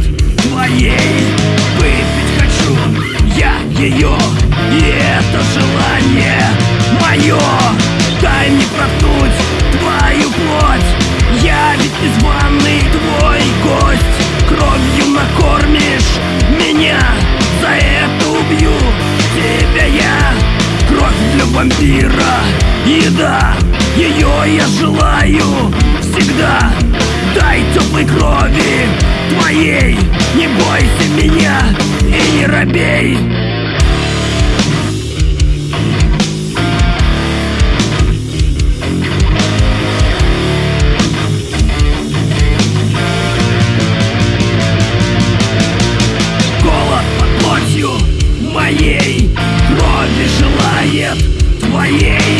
моей. Желает Твоей выпить хочу я ее И это желание мое Дай мне проткнуть твою плоть. Я ведь незваный твой гость. Кровью накормишь меня За это убью тебя я. Кровь для вампира Еда, ее я желаю всегда твоей Не бойся меня и не робей. Голод под плотью моей Крови желает твоей